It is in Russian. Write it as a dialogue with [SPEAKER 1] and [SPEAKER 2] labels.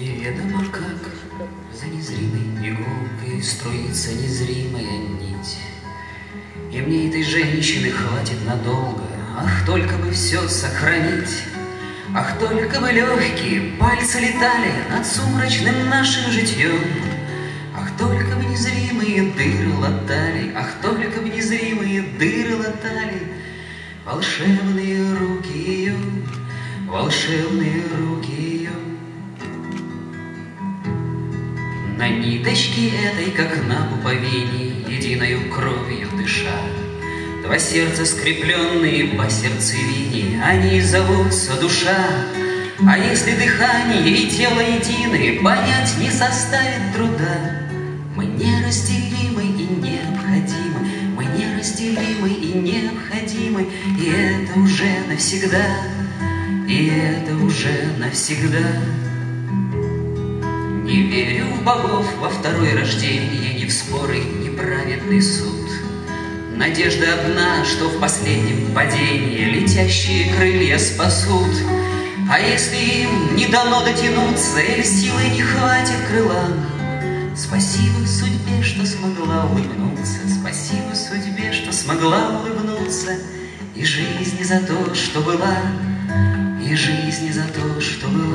[SPEAKER 1] Неведомо как за незримой иголкой струится незримая нить. И мне этой женщины хватит надолго, Ах, только бы все сохранить. Ах, только бы легкие пальцы летали Над сумрачным нашим житьем. Ах, только бы незримые дыры латали, Ах, только бы незримые дыры латали Волшебные руки ее, волшебные руки На ниточке этой, как на пуповине, Единою кровью дыша, Два сердца скрепленные по сердцевине, Они зовутся душа. А если дыхание и тело едины, Понять не составит труда. Мы неразделимы и необходимы, Мы неразделимы и необходимы, И это уже навсегда, И это уже навсегда. Не верю богов во второе рождение, Ни в споры, ни праведный суд. Надежда одна, что в последнем падении Летящие крылья спасут. А если им не дано дотянуться, Или силы не хватит крыла, Спасибо судьбе, что смогла улыбнуться, Спасибо судьбе, что смогла улыбнуться, И жизни за то, что была, И жизни за то, что была.